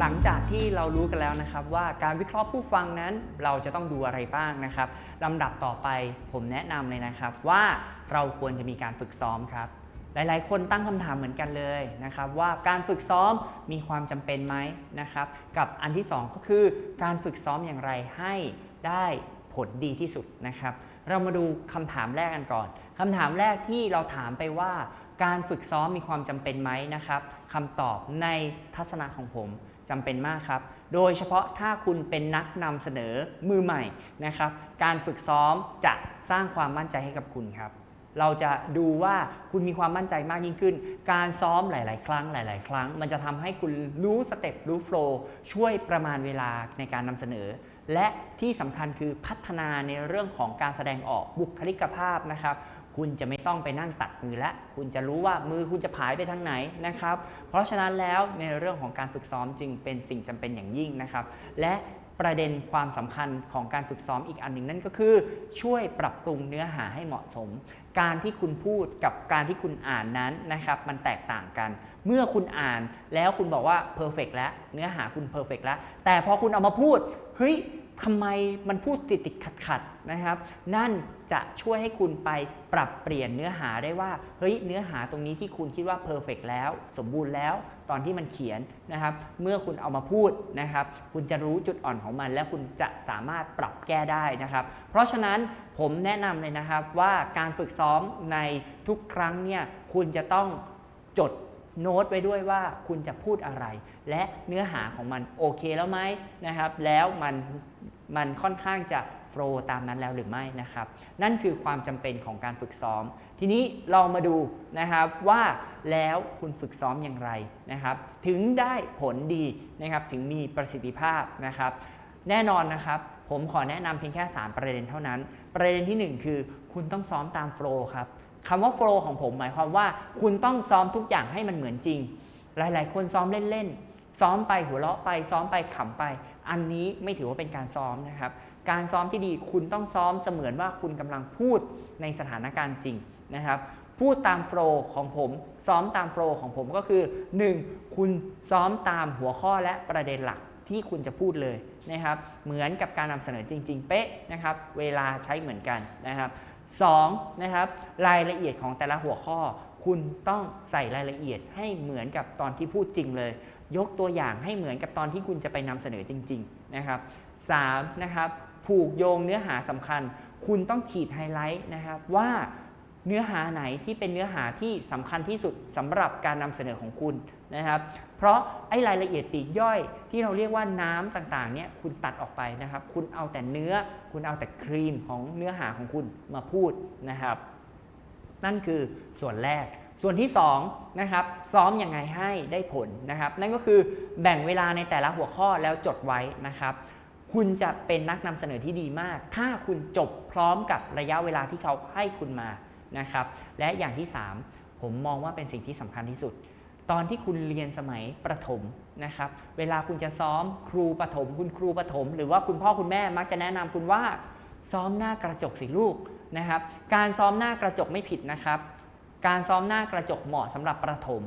หลังจากที่เรารู้กันแล้วนะครับ ว่าการวิเคราะห์ผู้ฟังนั้นเราจะต้องดูอะไรบ้างนะครับลำดับต่อไปผมแนะนำเลยนะครับว่าเราควรจะมีการฝึกซ้อมครับ หลายๆ คนตั้งคำถามเหมือนกันเลยนะครับว่าการฝึกซ้อมมีความจำเป็นไหมนะครับกับอันที่ 2 ก็คือการฝึกซ้อมอย่างไรให้ได้ผลดีที่สุดนะครับ เรามาดูคำถามแรกกันก่อนคำถามแรกที่เราถามไปว่าการฝึกซ้อมมีความจำเป็นไหมนะครับคำตอบในทัศนะของผม จำเป็นมากครับ โดยเฉพาะถ้าคุณเป็นนักนำเสนอมือใหม่นะครับ การฝึกซ้อมจะสร้างความมั่นใจให้กับคุณครับ เราจะดูว่าคุณมีความมั่นใจมากยิ่งขึ้น การซ้อมหลาย ๆ ครั้งหลาย ๆ ครั้ง มันจะทำให้คุณรู้สเต็ปรู้โฟล์ช่วยประมาณเวลาในการนำเสนอ และที่สำคัญคือพัฒนาในเรื่องของการแสดงออกบุคลิกภาพนะครับ คุณจะไม่ต้องไปนั่งตัดมือและ คุณจะรู้ว่ามือคุณจะผายไปทางไหนนะครับ เพราะฉะนั้นแล้วในเรื่องของการฝึกซ้อมจึงเป็นสิ่งจำเป็นอย่างยิ่งนะครับ และประเด็นความสำคัญของการฝึกซ้อมอีกอันหนึ่งนั่นก็คือ ช่วยปรับปรุงเนื้อหาให้เหมาะสม การที่คุณพูดกับการที่คุณอ่านนั้นนะครับมันแตกต่างกัน เมื่อคุณอ่านแล้วคุณบอกว่าเพอร์เฟกแล้วเนื้อหาคุณเพอร์เฟกแล้วแต่พอคุณเอามาพูดเฮ้ย ทำไมมันพูดติดติดขัดขัดนะครับ นั่นจะช่วยให้คุณไปปรับเปลี่ยนเนื้อหาได้ว่า เฮ้ย เนื้อหาตรงนี้ที่คุณคิดว่าเพอร์เฟกแล้ว สมบูรณ์แล้ว ตอนที่มันเขียนนะครับ เมื่อคุณเอามาพูดนะครับ คุณจะรู้จุดอ่อนของมัน และคุณจะสามารถปรับแก้ได้นะครับ เพราะฉะนั้นผมแนะนำเลยนะครับว่าการฝึกซ้อมในทุกครั้งเนี่ย คุณจะต้องจดโน้ตไว้ด้วยว่าคุณจะพูดอะไร และเนื้อหาของมันโอเคแล้วไหมนะครับ แล้วมัน มันค่อนข้างจะโฟล์ตามนั้นแล้วหรือไม่นะครับ นั่นคือความจำเป็นของการฝึกซ้อม ทีนี้เรามาดูนะครับว่าแล้วคุณฝึกซ้อมอย่างไรนะครับ ถึงได้ผลดีนะครับถึงมีประสิทธิภาพนะครับ แน่นอนนะครับ ผมขอแนะนำเพียงแค่ 3 ประเด็นเท่านั้น ประเด็นทีหนึ่1 คือคุณต้องซ้อมตามโฟล์ครับคำว่าโฟล์ของผมหมายความว่า คุณต้องซ้อมทุกอย่างให้มันเหมือนจริง หลาย ๆ คนซ้อมเล่น ๆ ซ้อมไปหัวเราะไปซ้อมไปขำไป อันนี้ไม่ถือว่าเป็นการซ้อมนะครับ การซ้อมที่ดีคุณต้องซ้อมเสมือนว่าคุณกำลังพูดในสถานการณ์จริงนะครับพูดตามโฟล์ของผม ซ้อมตามโฟล์ของผมก็คือ 1. คุณซ้อมตามหัวข้อและประเด็นหลักที่คุณจะพูดเลยนะครับ เหมือนกับการนำเสนอจริง ๆ เป๊ะนะครับ เวลาใช้เหมือนกันนะครับ 2. นะครับรายละเอียดของแต่ละหัวข้อ คุณต้องใส่รายละเอียดให้เหมือนกับตอนที่พูดจริงเลย ยกตัวอย่างให้เหมือนกับตอนที่คุณจะไปนำเสนอจริงๆนะครับ 3. นะครับผูกโยงเนื้อหาสำคัญ คุณต้องขีดไฮไลท์นะครับว่าเนื้อหาไหนที่เป็นเนื้อหาที่สำคัญที่สุดสำหรับการนำเสนอของคุณนะครับ เพราะไอ้รายละเอียดปีกย่อยที่เราเรียกว่าน้ำต่างๆเนี่ยคุณตัดออกไปนะครับ คุณเอาแต่เนื้อ คุณเอาแต่ครีมของเนื้อหาของคุณมาพูดนะครับ นั่นคือส่วนแรก ส่วนที่2นะครับซ้อมอยังไงให้ได้ผลนะครับ นั่นก็คือแบ่งเวลาในแต่ละหัวข้อแล้วจดไว้นะครับ คุณจะเป็นนักนำเสนอที่ดีมาก ถ้าคุณจบพร้อมกับระยะเวลาที่เขาให้คุณมานะครับ และอย่างที่ 3 ผมมองว่าเป็นสิ่งที่สำคัญที่สุด ตอนที่คุณเรียนสมัยประถมนะครับ เวลาคุณจะซ้อมครูประถม คุณครูประถม หรือว่าคุณพ่อคุณแม่มักจะแนะนำคุณว่าซ้อมหน้ากระจกสิลูกนะครับ การซ้อมหน้ากระจกไม่ผิดนะครับ การซ้อมหน้ากระจกเหมาะสำหรับประถม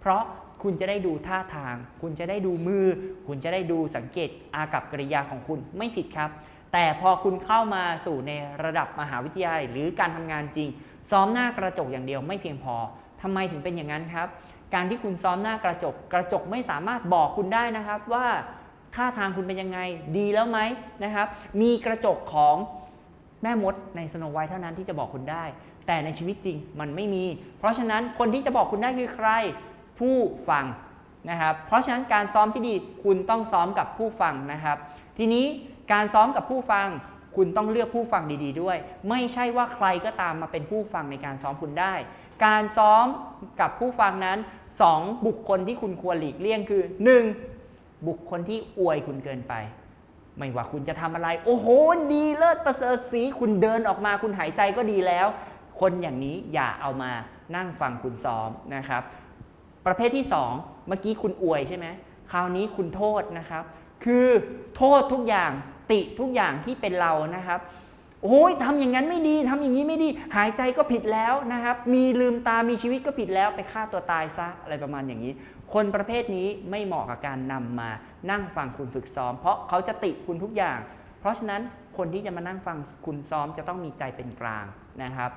เพราะคุณจะได้ดูท่าทาง คุณจะได้ดูมือ คุณจะได้ดูสังเกตอากับกริยาของคุณไม่ผิดครับ แต่พอคุณเข้ามาสู่ในระดับมหาวิทยาลัยหรือการทำงานจริง ซ้อมหน้ากระจกอย่างเดียวไม่เพียงพอทำไมถึงเป็นอย่างนั้นครับ การที่คุณซ้อมหน้ากระจก กระจกไม่สามารถบอกคุณได้นะครับว่าท่าทางคุณเป็นยังไงดีแล้วไหมนะครับ มีกระจกของแม่มดในสโนไวท์เท่านั้นที่จะบอกคุณได้ แต่ในชีวิตจริงมันไม่มี เพราะฉะนั้นคนที่จะบอกคุณได้คือใครผู้ฟังนะครับ เพราะฉะนั้นการซ้อมที่ดีคุณต้องซ้อมกับผู้ฟังนะครับ ทีนี้การซ้อมกับผู้ฟัง คุณต้องเลือกผู้ฟังดี ๆ ด้วย ไม่ใช่ว่าใครก็ตามมาเป็นผู้ฟังในการซ้อมคุณได้ การซ้อมกับผู้ฟังนั้น 2 บุคคลที่คุณควรหลีกเลี่ยงคือ 1. บุคคลที่อวยคุณเกินไป ไม่ว่าคุณจะทำอะไร โอ้โห ดีเลิศประเสริฐสีคุณเดินออกมาคุณหายใจก็ดีแล้ว คนอย่างนี้อย่าเอามานั่งฟังคุณซ้อมนะครับ ประเภทที่ 2 เมื่อกี้คุณอวยใช่ไหมคราวนี้คุณโทษนะครับ คือโทษทุกอย่างติทุกอย่างที่เป็นเรานะครับโอ้ยทำอย่างนั้นไม่ดีทำอย่างนี้ไม่ดี หายใจก็ผิดแล้วนะครับ มีลืมตามีชีวิตก็ผิดแล้วไปฆ่าตัวตายซะอะไรประมาณอย่างนี้ คนประเภทนี้ไม่เหมาะกับการนำมานั่งฟังคุณฝึกซ้อม เพราะเขาจะติคุณทุกอย่าง เพราะฉะนั้นคนที่จะมานั่งฟังคุณซ้อมจะต้องมีใจเป็นกลางนะครับ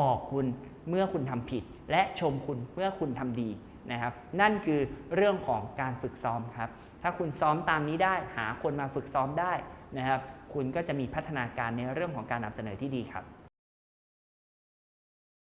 บอกคุณเมื่อคุณทำผิด และชมคุณเมื่อคุณทำดีนะครับ นั่นคือเรื่องของการฝึกซ้อมครับ ถ้าคุณซ้อมตามนี้ได้ หาคนมาฝึกซ้อมได้นะครับ คุณก็จะมีพัฒนาการในเรื่องของการนำเสนอที่ดีครับ